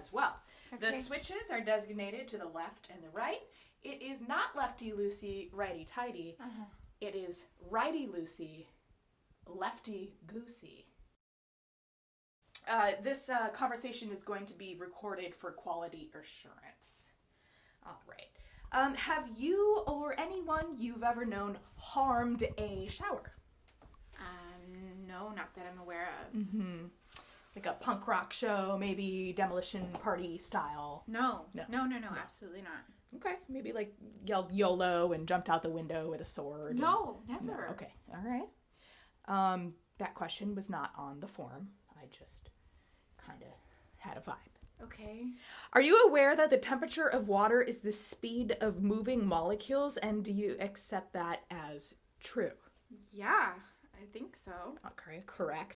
as well. The switches are designated to the left and the right. It is not lefty loosey, righty tighty. Uh-huh. It is righty loosey, lefty goosey. Uh, this uh, conversation is going to be recorded for quality assurance. All right. Um, have you or anyone you've ever known harmed a shower? Um, no, not that I'm aware of. Mm-hmm. Like a punk rock show, maybe demolition party style. No, No. no, no, no, absolutely not. Okay, maybe like yelled YOLO and jumped out the window with a sword. and- No, No, never. okay, all right. Um, that question was not on the form. I just kind of had a vibe. Okay. Are you aware that the temperature of water is the speed of moving molecules, and do you accept that as true? Yeah, I think so. Okay, correct.